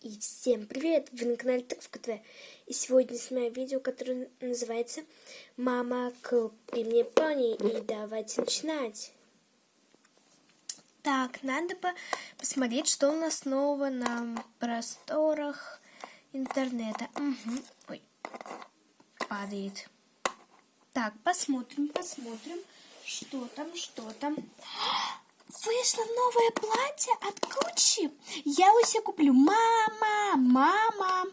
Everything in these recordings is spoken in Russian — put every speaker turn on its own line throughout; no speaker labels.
И всем привет! Вы на канале Тыковка ТВ. И сегодня снимаю видео, которое называется «Мама, купи мне пони» и давайте начинать. Так, надо бы посмотреть, что у нас нового на просторах интернета. Угу. Ой, падает. Так, посмотрим, посмотрим, что там, что там. Вышло новое платье от Гуччи. Я его себе куплю. Мама, мама.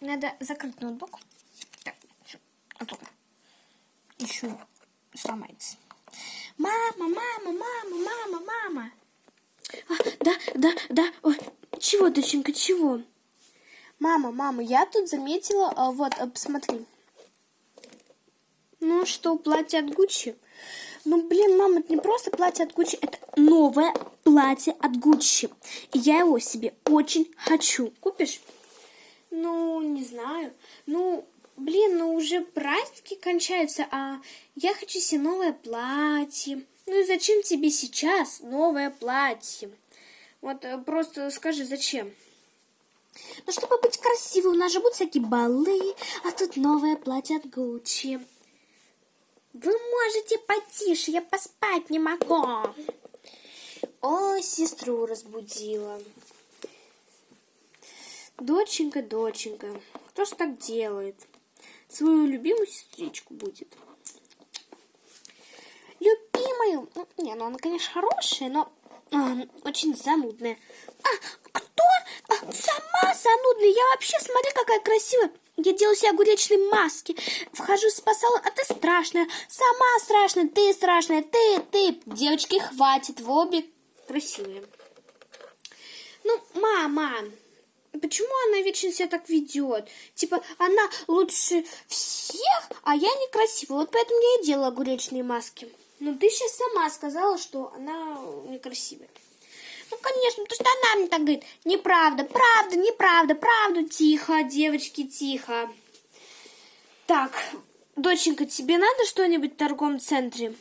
Надо закрыть ноутбук. Так, а то еще сломается. Мама, мама, мама, мама, мама. А, да, да, да. Ой, чего, доченька, чего? Мама, мама, я тут заметила, а, вот, а, посмотри. Ну что, платье от Гуччи? Ну, блин, мама, это не просто платье от Гуччи, это новое платье от Гуччи. И я его себе очень хочу. Купишь? Ну, не знаю. Ну, блин, ну уже праздники кончаются, а я хочу себе новое платье. Ну и зачем тебе сейчас новое платье? Вот э, просто скажи, зачем? Ну, чтобы быть красивой, у нас же будут всякие балы, а тут новое платье от Гуччи. Вы можете потише, я поспать не могу. О, сестру разбудила. Доченька, доченька, кто ж так делает? Свою любимую сестричку будет. Любимую? Ну, не, ну она, конечно, хорошая, но а, очень занудная. А, кто? А, сама занудная. Я вообще, смотри, какая красивая. Я делаю себе огуречные маски. Вхожу в салон, а ты страшная. Сама страшная, ты страшная, ты, ты. Девочки, хватит, в обе красивые. Ну, мама, почему она вечно себя так ведет? Типа, она лучше всех, а я некрасивая. Вот поэтому я и делаю огуречные маски. Но ты сейчас сама сказала, что она некрасивая. Ну, конечно, потому что она мне так говорит. Неправда, правда, неправда, правду. Тихо, девочки, тихо. Так, доченька, тебе надо что-нибудь в торговом центре?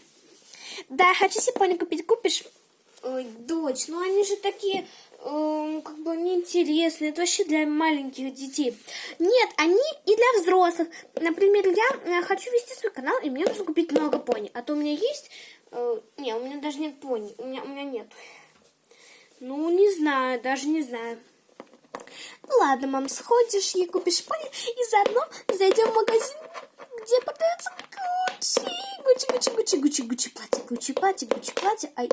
Да, хочу себе пони купить. Купишь? Ой, дочь, ну они же такие, э, как бы неинтересные. Это вообще для маленьких детей. Нет, они и для взрослых. Например, я э, хочу вести свой канал, и мне нужно купить много пони. А то у меня есть... Э, не, у меня даже нет пони. У меня, у меня нет. Ну, не знаю, даже не знаю. Ну ладно, мам, сходишь и купишь пони, и заодно зайдем в магазин, где продается Гуччи. Гуччи, Гуччи, Гуччи, Гуччи, Гуччи платье, Гуччи платье, Гуччи платье. Ай.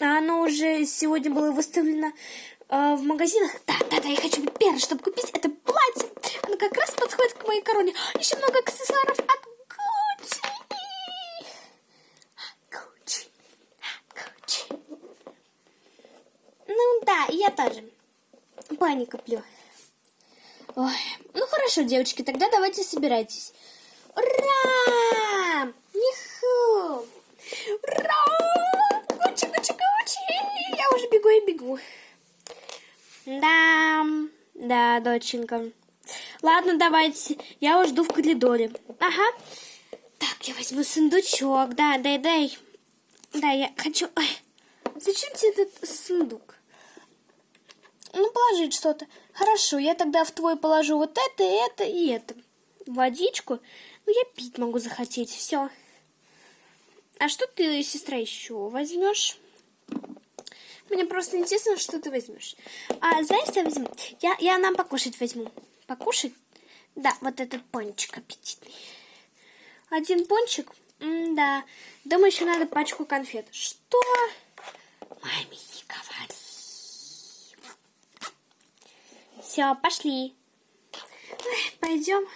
А оно уже сегодня было выставлено э, в магазинах. Да, да, да, я хочу быть первой, чтобы купить это платье. Оно как раз подходит к моей короне. Еще много аксессуаров от Да, я тоже. Пани коплю. Ой, ну хорошо, девочки, тогда давайте собирайтесь. Ура! Ниху! Ура! Гучи, гучи, гучи! Я уже бегу и бегу. Да, да, доченька. Ладно, давайте. Я уже жду в коридоре. Ага. Так, я возьму сундучок. Да, дай, дай. Да, я хочу... Ой, зачем тебе этот сундук? Положить что-то. Хорошо, я тогда в твой положу вот это, это и это. Водичку. Ну, я пить могу захотеть. Все. А что ты, сестра, еще возьмешь? Мне просто интересно, что ты возьмешь. А знаешь, я возьму? Я, я нам покушать возьму. Покушать? Да, вот этот пончик аппетитный. Один пончик? М да. Думаю, еще надо пачку конфет. Что? Маме не говори. Все, пошли. Пойдем.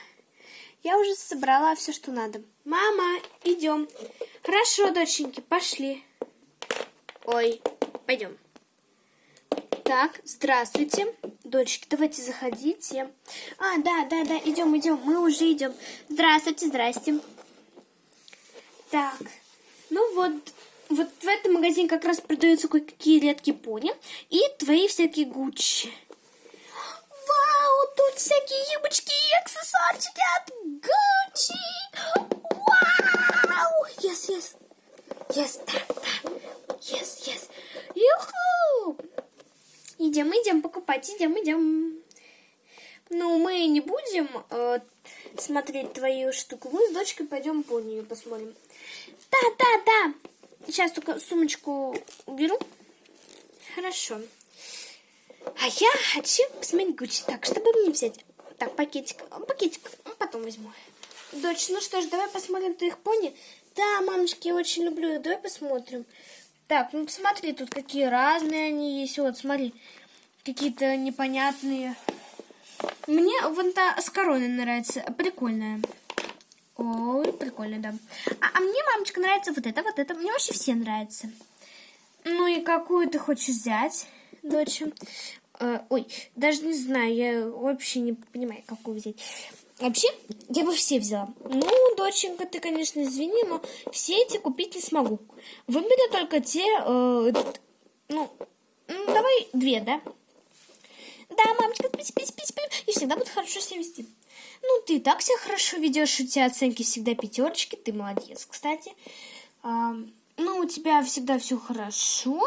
Я уже собрала все, что надо. Мама, идем. Хорошо, доченьки, пошли. Ой, пойдем. Так, здравствуйте. Дочки, давайте заходите. А, да, да, да, идем, идем, мы уже идем. Здравствуйте, здрасте. Так, ну вот, вот в этом магазине как раз продаются кое-какие редкие пони и твои всякие гуччи тут всякие юбочки и аксессуарчики от Gucci. Вау! Yes, yes. Yes, да, да. Yes, yes. Юху! Идем, идем покупать, идем, идем. Ну, мы не будем э, смотреть твою штуку. Мы с дочкой пойдем по нее посмотрим. Да, да, да. Сейчас только сумочку уберу. Хорошо. А я хочу посмотреть Гуччи. Так, чтобы мне взять? Так, пакетик. Пакетик потом возьму. Дочь, ну что ж, давай посмотрим твоих пони. Да, мамочки, я очень люблю их. Давай посмотрим. Так, ну посмотри, тут какие разные они есть. Вот, смотри, какие-то непонятные. Мне вон та с короной нравится. Прикольная. Ой, прикольно, да. А, а мне, мамочка, нравится вот это, вот это. Мне вообще все нравятся. Ну и какую ты хочешь взять, дочь? Э, ой, даже не знаю, я вообще не понимаю, какую взять. Вообще, я бы все взяла. Ну, доченька, ты, конечно, извини, но все эти купить не смогу. Выбери только те, э, ну, давай две, да? Да, мамочка, спи, спи, спи, спи, и всегда буду хорошо себя вести. Ну, ты так себя хорошо ведешь, у тебя оценки всегда пятерочки, ты молодец, кстати. А, ну, у тебя всегда все хорошо,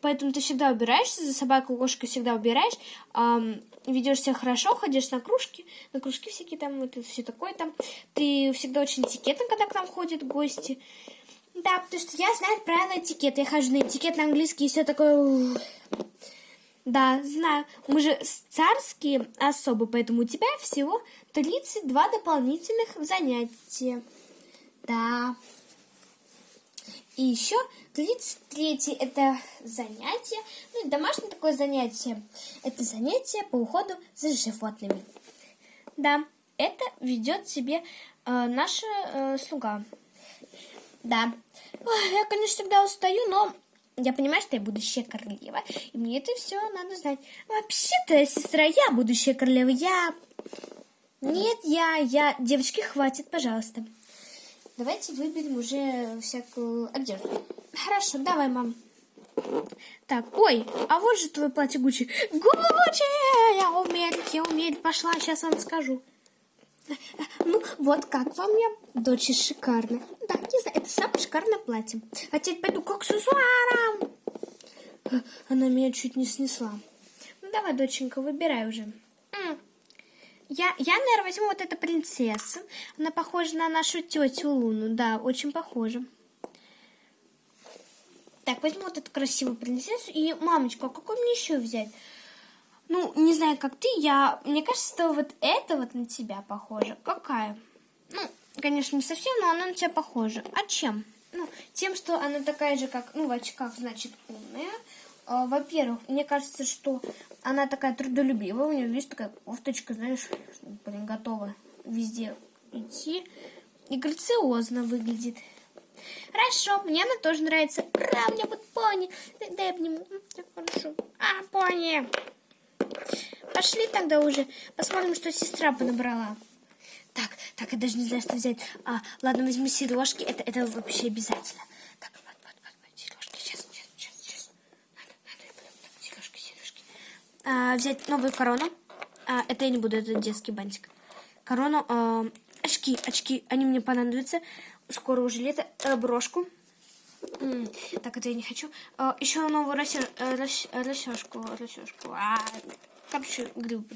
поэтому ты всегда убираешься, за собакой, кошкой всегда убираешь, а, ведешь себя хорошо, ходишь на кружки, на кружки всякие там, это все такое там. Ты всегда очень этикетно, когда к нам ходят гости. Да, потому что я знаю правила этикета, я хожу на этикет на английский и все такое... Да, знаю. Мы же царские особы, поэтому у тебя всего 32 дополнительных занятия. Да. И еще 33 это занятие, ну, домашнее такое занятие. Это занятие по уходу за животными. Да, это ведет себе э, наша э, слуга. Да. Ой, я, конечно, всегда устаю, но я понимаю, что я будущая королева, и мне это все надо знать. Вообще-то, сестра, я будущая королева, я... Нет, я, я... Девочки, хватит, пожалуйста. Давайте выберем уже всякую одежду. Хорошо, давай, мам. Так, ой, а вот же твое платье Гуччи. Гуччи! Я умею, я умею. Пошла, сейчас вам скажу. Ну, вот как вам я? Дочь шикарно. Да, не знаю, это самое шикарное платье. А теперь пойду к аксессуарам. Она меня чуть не снесла. Ну, давай, доченька, выбирай уже. Я, я, наверное, возьму вот эту принцессу. Она похожа на нашу тетю Луну. Да, очень похожа. Так, возьму вот эту красивую принцессу. И, мамочка, а какой мне еще взять? Ну, не знаю, как ты, я... Мне кажется, что вот это вот на тебя похоже. Какая? Ну, конечно, не совсем, но она на тебя похожа. А чем? Ну, тем, что она такая же, как... Ну, в очках, значит, умная. А, во-первых, мне кажется, что она такая трудолюбивая. У нее, видишь, такая кофточка, знаешь, блин, готова везде идти. И грациозно выглядит. Хорошо, мне она тоже нравится. Ура, у меня вот пони. Дай обниму. Хорошо. А, пони. Пошли тогда уже, посмотрим, что сестра понабрала. Так, так, я даже не знаю, что взять. А, ладно, возьму сережки, это, это вообще обязательно. Так, вот, вот, вот, вот сережки, сейчас, сейчас, сейчас, сейчас. Надо, надо, так, сережки, сережки. А, взять новую корону. А, это я не буду, это детский бантик. Корону, а, очки, очки, они мне понадобятся. Скоро уже лето. А, брошку. Так, это я не хочу. А, еще новую расчешку. Расчешку. А, короче, гриб,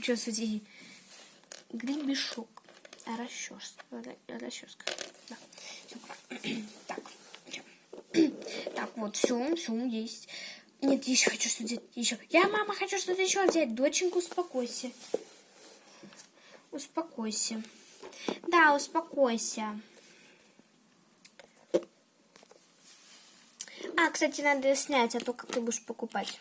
гребешок. А расческа. Расческа. Да. Так. Так, вот, все, все есть. Нет, еще хочу что-то взять. Еще. Я, мама, хочу что-то еще взять. Доченька, успокойся. Успокойся. Да, успокойся. А, кстати, надо снять, а то как ты будешь покупать.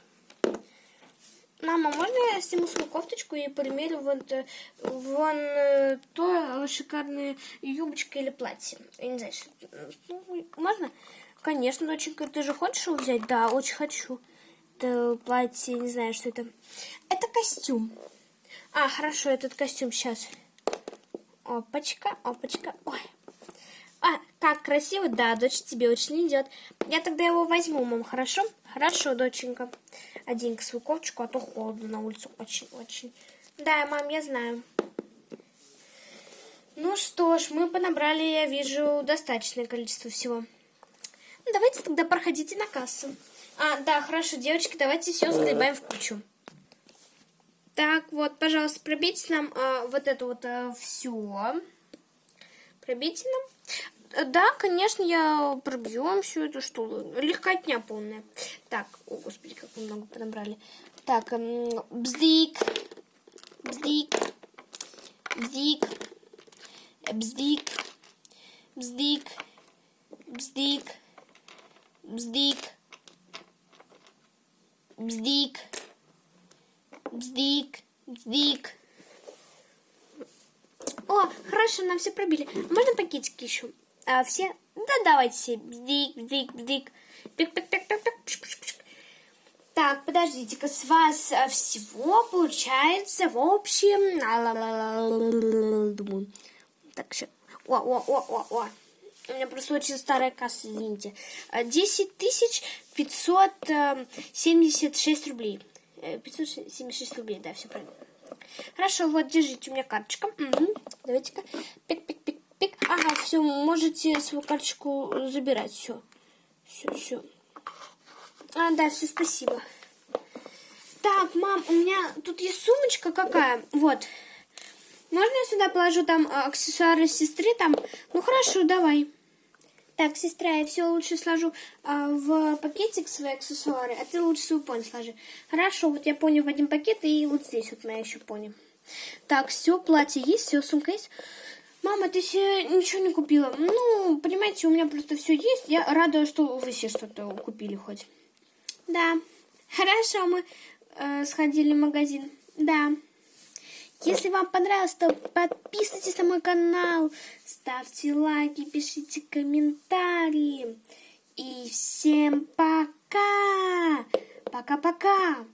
Мама, можно я сниму свою кофточку и примерю вот э, вон э, то шикарная юбочка или платье? Я не знаю, что... Ну, можно? Конечно, доченька, ты же хочешь его взять? Да, очень хочу. Это платье, не знаю, что это. Это костюм. А, хорошо, этот костюм сейчас. Опачка, опачка. Ой, а, как красиво, да, дочь тебе очень идет. Я тогда его возьму, мам, хорошо? Хорошо, доченька. Одень-ка свою кофточку, а то холодно на улице очень-очень. Да, мам, я знаю. Ну что ж, мы понабрали, я вижу, достаточное количество всего. Ну, давайте тогда проходите на кассу. А, да, хорошо, девочки, давайте все сгребаем в кучу. Так, вот, пожалуйста, пробейте нам э, вот это вот э, все. Пробейте нам. Э, Да, конечно, я пробью вам всю эту штуку. Легкотня полная. Так, о, господи, как мы много подобрали. Так, эм, бздик, бздик, бздик, бздик, бздик, бздик, бздик, бздик, бздик, бздик. О, хорошо, нам все пробили. Можно пакетики еще? А, все? Да, давайте все. Бздик, бздик, бздик. Пик, пик, пик, пик, пик. Пш, пш, пш. Так, подождите-ка, с вас а, всего получается в общем... Так, сейчас. О, о, о, о, о. У меня просто очень старая касса, извините. А, 10 тысяч 576 рублей. Э, 576 рублей, да, все правильно. Хорошо, вот, держите, у меня карточка. Мгм. Давайте-ка. Пик-пик-пик-пик. Ага, все, можете свою карточку забирать. Все. Все, все. А, да, все, спасибо. Так, мам, у меня тут есть сумочка какая. Вот. Можно я сюда положу там а, аксессуары сестры там? Ну хорошо, давай. Так, сестра, я все лучше сложу а, в пакетик свои аксессуары, а ты лучше свою пони сложи. Хорошо, вот я пони в один пакет, и вот здесь вот моя еще пони. Так, все, платье есть, все, сумка есть. Мама, ты себе ничего не купила? Ну, понимаете, у меня просто все есть. Я рада, что вы все что-то купили хоть. Да. Хорошо, мы э, сходили в магазин. Да. Если вам понравилось, то подписывайтесь на мой канал, ставьте лайки, пишите комментарии. И всем пока! Пока-пока!